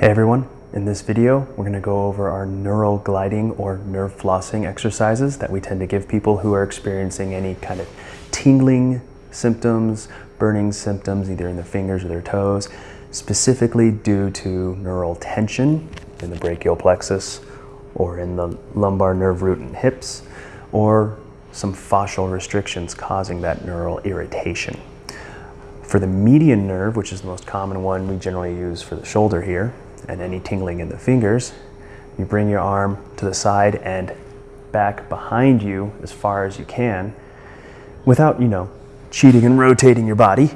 Hey everyone, in this video we're going to go over our neural gliding or nerve flossing exercises that we tend to give people who are experiencing any kind of tingling symptoms, burning symptoms either in the fingers or their toes, specifically due to neural tension in the brachial plexus or in the lumbar nerve root and hips, or some fascial restrictions causing that neural irritation. For the median nerve, which is the most common one we generally use for the shoulder here, and any tingling in the fingers, you bring your arm to the side and back behind you as far as you can without, you know, cheating and rotating your body,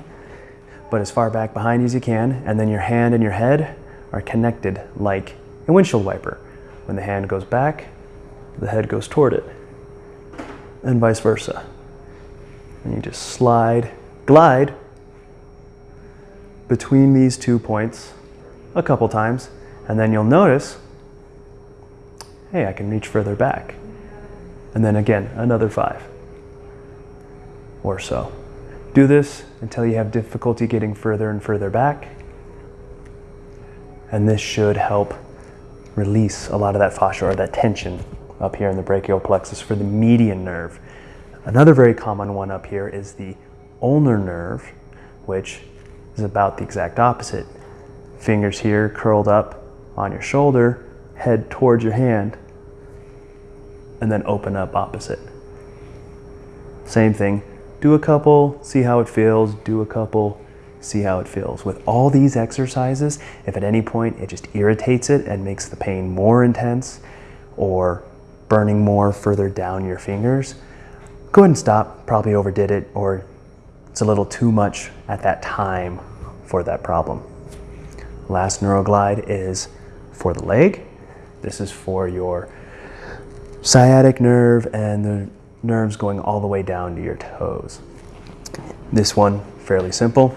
but as far back behind you as you can, and then your hand and your head are connected like a windshield wiper. When the hand goes back, the head goes toward it, and vice versa. And you just slide, glide between these two points a couple times, and then you'll notice, hey, I can reach further back. And then again, another five or so. Do this until you have difficulty getting further and further back. And this should help release a lot of that fascia or that tension up here in the brachial plexus for the median nerve. Another very common one up here is the ulnar nerve, which is about the exact opposite. Fingers here curled up on your shoulder, head towards your hand, and then open up opposite. Same thing. Do a couple, see how it feels. Do a couple, see how it feels. With all these exercises, if at any point it just irritates it and makes the pain more intense or burning more further down your fingers, go ahead and stop. Probably overdid it or it's a little too much at that time for that problem. Last neuroglide is for the leg. This is for your sciatic nerve and the nerves going all the way down to your toes. This one, fairly simple.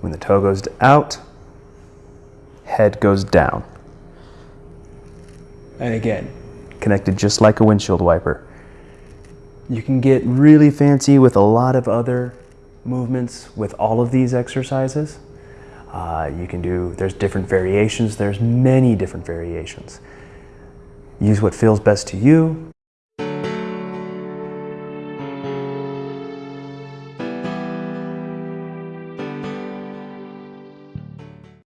When the toe goes out, head goes down. And again, connected just like a windshield wiper. You can get really fancy with a lot of other movements with all of these exercises. Uh, you can do, there's different variations, there's many different variations. Use what feels best to you.